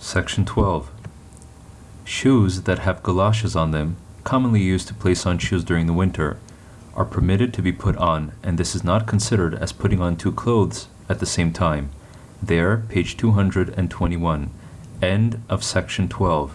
Section 12. Shoes that have galoshes on them, commonly used to place on shoes during the winter, are permitted to be put on, and this is not considered as putting on two clothes at the same time. There, page 221. End of section 12.